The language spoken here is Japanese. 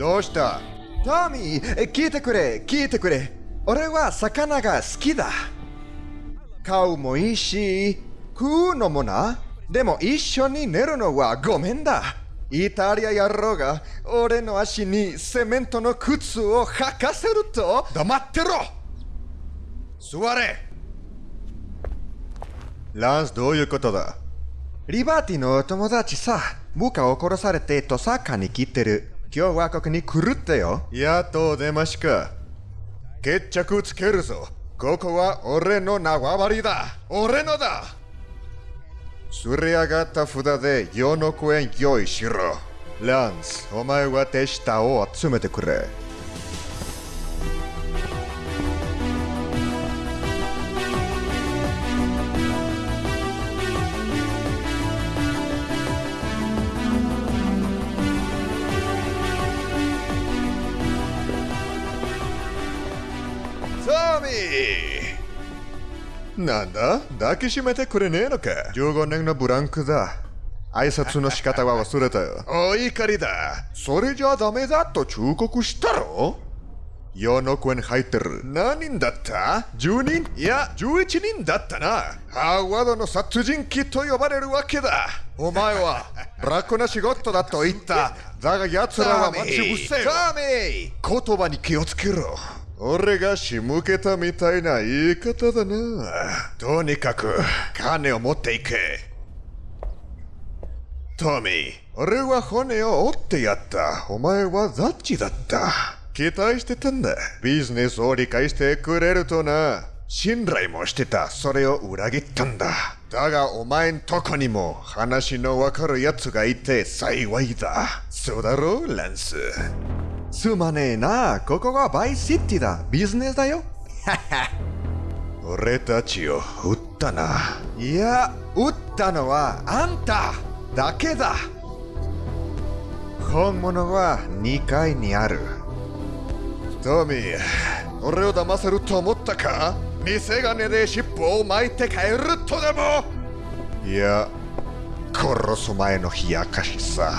どうした？トミー、聞いてくれ、聞いてくれ。俺は魚が好きだ。買うもいいし、食うのもな。でも一緒に寝るのはごめんだ。イタリア野郎が俺の足にセメントの靴を履かせると黙ってろ座れランスどういうことだ？リバティの友達さ、部下を殺されてトサカに来てる。今日はここに来るってよ。やっと出ましか。決着つけるぞ。ここは俺の縄張りだ。俺のだすり上がった札で4億円用意しろ。ランス、お前は手下を集めてくれ。トミーなんだ?抱きしめてくれねえのか ?15 年のブランクだ。挨拶の仕方は忘れたよ。お怒りだ。それじゃダメだと忠告したろ ?4 億円入ってる。何人だった ?10 人?いや、11人だったな。ハーワードの殺人鬼と呼ばれるわけだ。お前は、楽な仕事だと言った。だが奴らは待ち伏せよ。トミー言葉に気をつけろ。俺が仕向けたみたいな言い方だな。とにかく、金を持っていけ。トミー、俺は骨を折ってやった。お前はザッチだった。期待してたんだ。ビジネスを理解してくれるとな。信頼もしてた。それを裏切ったんだ。だがお前んとこにも話のわかる奴がいて幸いだ。そうだろう、ランス。すまねえな。ここはバイシティだ。ビジネスだよ。俺たちを撃ったな。いや、撃ったのはあんただけだ。本物は2階にある。トミー、俺を騙せると思ったか？偽金で尻尾を巻いて帰るとでも？いや、殺す前の冷やかしさ。